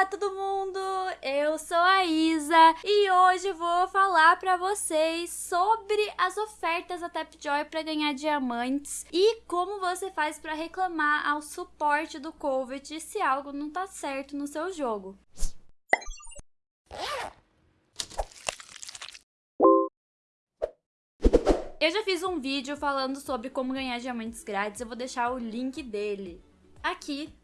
Olá todo mundo, eu sou a Isa e hoje vou falar pra vocês sobre as ofertas da Tapjoy para ganhar diamantes e como você faz para reclamar ao suporte do Covet se algo não tá certo no seu jogo. Eu já fiz um vídeo falando sobre como ganhar diamantes grátis, eu vou deixar o link dele aqui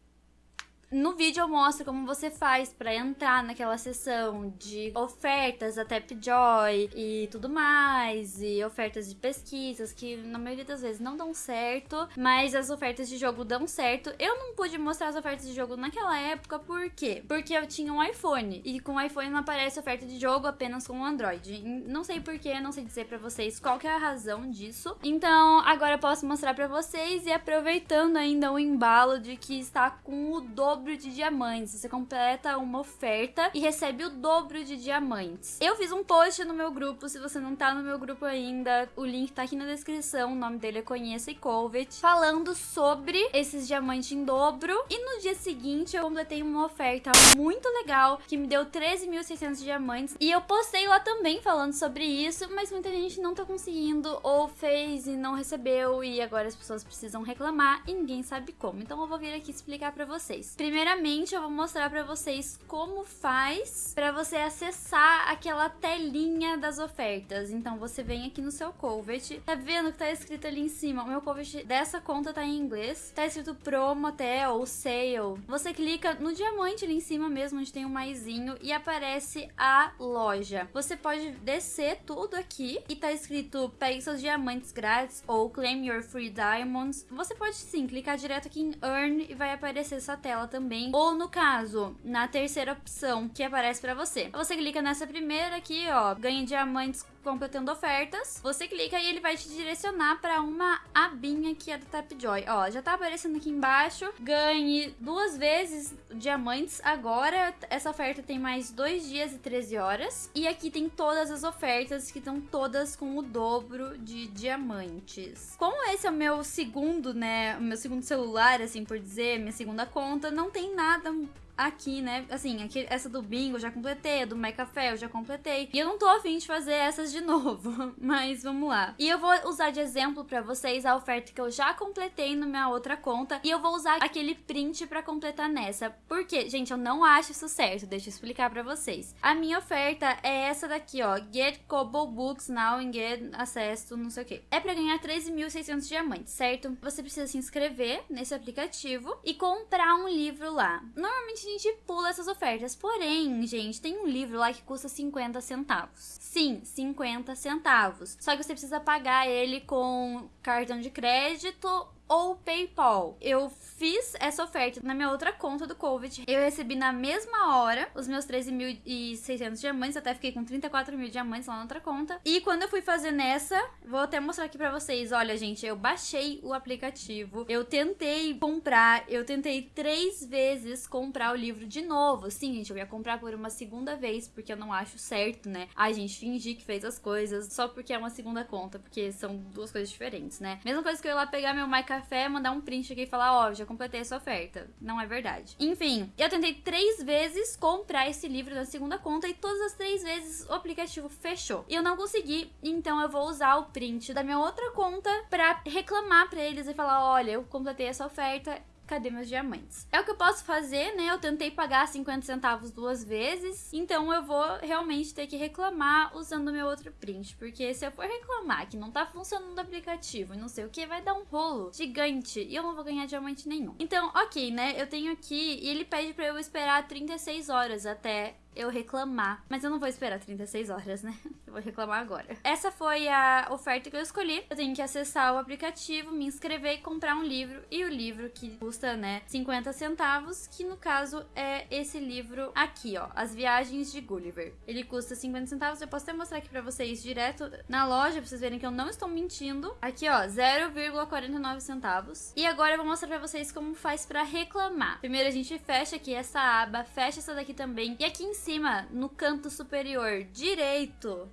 no vídeo eu mostro como você faz para entrar naquela sessão de ofertas da Tapjoy e tudo mais, e ofertas de pesquisas que na maioria das vezes não dão certo, mas as ofertas de jogo dão certo. Eu não pude mostrar as ofertas de jogo naquela época, por quê? Porque eu tinha um iPhone, e com o iPhone não aparece oferta de jogo apenas com o Android. Não sei porquê, não sei dizer para vocês qual que é a razão disso. Então agora eu posso mostrar para vocês e aproveitando ainda o embalo de que está com o dobro dobro de diamantes. Você completa uma oferta e recebe o dobro de diamantes. Eu fiz um post no meu grupo, se você não tá no meu grupo ainda, o link tá aqui na descrição, o nome dele é Conheça e Covet, falando sobre esses diamantes em dobro. E no dia seguinte eu completei uma oferta muito legal que me deu 13.600 diamantes. E eu postei lá também falando sobre isso, mas muita gente não tá conseguindo ou fez e não recebeu e agora as pessoas precisam reclamar e ninguém sabe como. Então eu vou vir aqui explicar pra vocês. Primeiramente, eu vou mostrar pra vocês como faz pra você acessar aquela telinha das ofertas. Então, você vem aqui no seu Covet. Tá vendo que tá escrito ali em cima? O meu Covet dessa conta tá em inglês. Tá escrito promo até ou sale. Você clica no diamante ali em cima mesmo, onde tem um maisinho, e aparece a loja. Você pode descer tudo aqui e tá escrito pegue seus diamantes grátis ou claim your free diamonds. Você pode sim clicar direto aqui em earn e vai aparecer essa tela também também. Ou no caso, na terceira opção que aparece para você. Você clica nessa primeira aqui, ó, ganha diamantes completando ofertas. Você clica e ele vai te direcionar para uma abinha que é do Tapjoy. Ó, já tá aparecendo aqui embaixo. Ganhe duas vezes diamantes agora. Essa oferta tem mais dois dias e 13 horas. E aqui tem todas as ofertas que estão todas com o dobro de diamantes. Como esse é o meu segundo, né, o meu segundo celular, assim por dizer, minha segunda conta, não tem nada aqui, né? Assim, aqui, essa do bingo eu já completei, a do My eu já completei. E eu não tô afim de fazer essas de novo, mas vamos lá. E eu vou usar de exemplo pra vocês a oferta que eu já completei na minha outra conta. E eu vou usar aquele print pra completar nessa. Porque, gente, eu não acho isso certo. Deixa eu explicar pra vocês. A minha oferta é essa daqui, ó. Get Kobo Books Now and Get Access to não sei o que. É pra ganhar 13.600 diamantes, certo? Você precisa se inscrever nesse aplicativo e comprar um livro lá. Normalmente gente pula essas ofertas. Porém, gente, tem um livro lá que custa 50 centavos. Sim, 50 centavos. Só que você precisa pagar ele com cartão de crédito ou PayPal. Eu fiz essa oferta na minha outra conta do Covid. Eu recebi na mesma hora os meus 13.600 diamantes. Até fiquei com 34 mil diamantes lá na outra conta. E quando eu fui fazer nessa, vou até mostrar aqui pra vocês. Olha, gente, eu baixei o aplicativo. Eu tentei comprar. Eu tentei três vezes comprar o livro de novo. Sim, gente, eu ia comprar por uma segunda vez, porque eu não acho certo, né? A gente fingir que fez as coisas só porque é uma segunda conta, porque são duas coisas diferentes, né? Mesma coisa que eu ir lá pegar meu MyCartão café, mandar um print aqui e falar, ó, oh, já completei essa oferta. Não é verdade. Enfim, eu tentei três vezes comprar esse livro na segunda conta e todas as três vezes o aplicativo fechou. E eu não consegui, então eu vou usar o print da minha outra conta pra reclamar pra eles e falar, olha, eu completei essa oferta cadê meus diamantes? É o que eu posso fazer, né? Eu tentei pagar 50 centavos duas vezes, então eu vou realmente ter que reclamar usando meu outro print, porque se eu for reclamar que não tá funcionando o aplicativo e não sei o que, vai dar um rolo gigante e eu não vou ganhar diamante nenhum. Então, ok, né? Eu tenho aqui e ele pede pra eu esperar 36 horas até eu reclamar. Mas eu não vou esperar 36 horas, né? Vou reclamar agora. Essa foi a oferta que eu escolhi. Eu tenho que acessar o aplicativo, me inscrever e comprar um livro. E o livro que custa, né, 50 centavos, que no caso é esse livro aqui, ó. As Viagens de Gulliver. Ele custa 50 centavos. Eu posso até mostrar aqui pra vocês direto na loja, pra vocês verem que eu não estou mentindo. Aqui, ó, 0,49 centavos. E agora eu vou mostrar pra vocês como faz pra reclamar. Primeiro a gente fecha aqui essa aba, fecha essa daqui também. E aqui em cima, no canto superior direito,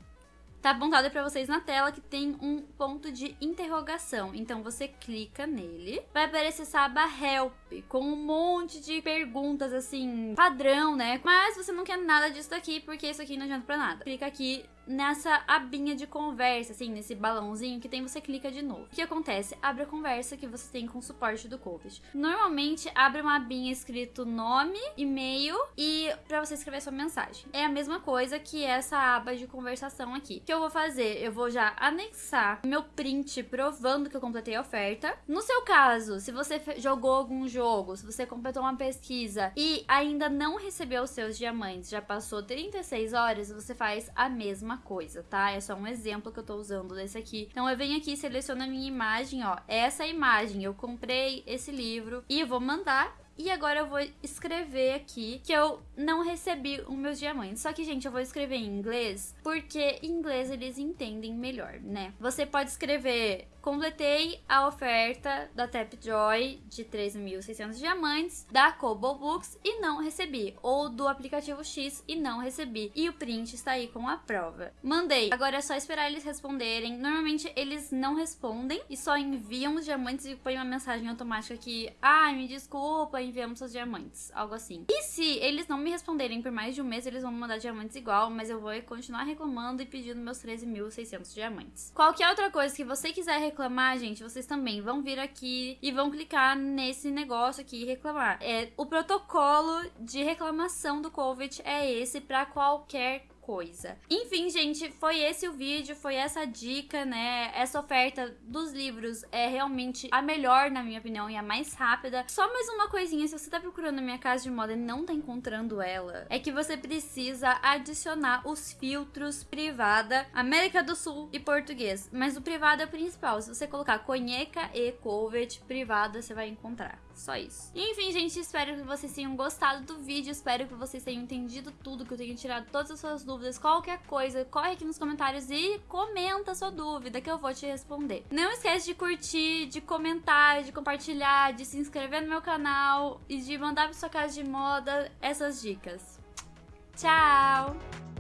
tá apontado para vocês na tela que tem um ponto de interrogação. Então você clica nele, vai aparecer essa aba Help. com um monte de perguntas assim, padrão, né? Mas você não quer nada disso daqui, porque isso aqui não adianta pra nada. Clica aqui nessa abinha de conversa, assim, nesse balãozinho que tem, você clica de novo. O que acontece? Abre a conversa que você tem com o suporte do COVID. Normalmente abre uma abinha escrito nome, e-mail e para você escrever sua mensagem. É a mesma coisa que essa aba de conversação aqui. O que eu vou fazer? Eu vou já anexar meu print provando que eu completei a oferta. No seu caso, se você jogou algum jogo, se você completou uma pesquisa e ainda não recebeu os seus diamantes, já passou 36 horas, você faz a mesma mesma coisa, tá? É só um exemplo que eu tô usando desse aqui. Então eu venho aqui, seleciono a minha imagem, ó. Essa imagem, eu comprei esse livro e vou mandar e agora eu vou escrever aqui que eu não recebi os meus diamantes. Só que, gente, eu vou escrever em inglês porque em inglês eles entendem melhor, né? Você pode escrever completei a oferta da Tapjoy de 3.600 diamantes, da Kobo Books e não recebi, ou do aplicativo X e não recebi. E o print está aí com a prova. Mandei. Agora é só esperar eles responderem. Normalmente eles não respondem e só enviam os diamantes e põem uma mensagem automática que, ah, me desculpa, enviamos seus diamantes, algo assim. E se eles não me responderem por mais de um mês, eles vão mandar diamantes igual, mas eu vou continuar reclamando e pedindo meus 13.600 diamantes. Qualquer outra coisa que você quiser reclamar, gente, vocês também vão vir aqui e vão clicar nesse negócio aqui e reclamar. É, o protocolo de reclamação do COVID é esse para qualquer coisa. Enfim, gente, foi esse o vídeo, foi essa dica, né? Essa oferta dos livros é realmente a melhor, na minha opinião, e a mais rápida. Só mais uma coisinha, se você tá procurando a minha casa de moda e não tá encontrando ela, é que você precisa adicionar os filtros privada, América do Sul e português. Mas o privado é o principal. Se você colocar Conheca e Covet privada, você vai encontrar. Só isso. Enfim, gente, espero que vocês tenham gostado do vídeo. Espero que vocês tenham entendido tudo, que eu tenha tirado todas as suas dúvidas. Qualquer coisa, corre aqui nos comentários e comenta a sua dúvida que eu vou te responder. Não esquece de curtir, de comentar, de compartilhar, de se inscrever no meu canal e de mandar pra sua casa de moda essas dicas. Tchau!